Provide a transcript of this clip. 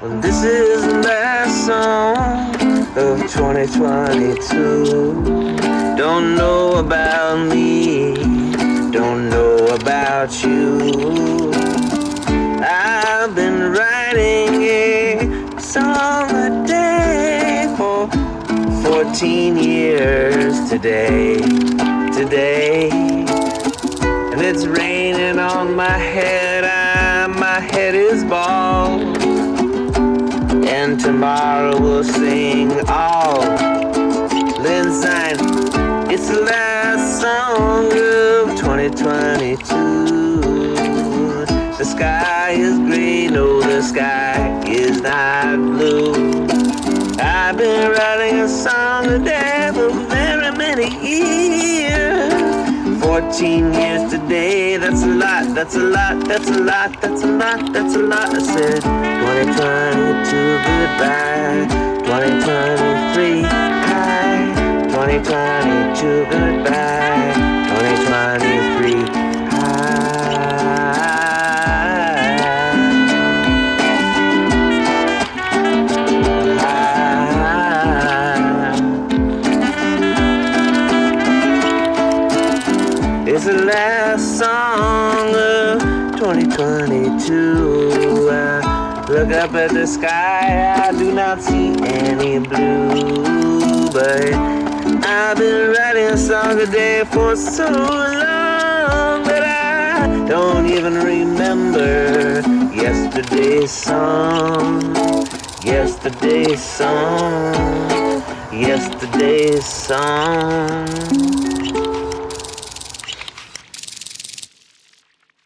Well, this is the last song of 2022. Don't know about me, don't know about you. I've been writing a song a day for 14 years today, today. And it's raining on my head, I, my head is bald. And tomorrow we'll sing all Lindsay. It's the last song of 2022. The sky is green, no, the sky is not blue. I've been writing a song a day for very many years. 14 years today, that's a lot, that's a lot, that's a lot, that's a lot, that's a lot. I said 2022 goodbye, 2023 hi, 2022 goodbye, 2023 It's the last song of 2022. I look up at the sky, I do not see any blue. But I've been writing a song a day for so long that I don't even remember yesterday's song. Yesterday's song. Yesterday's song.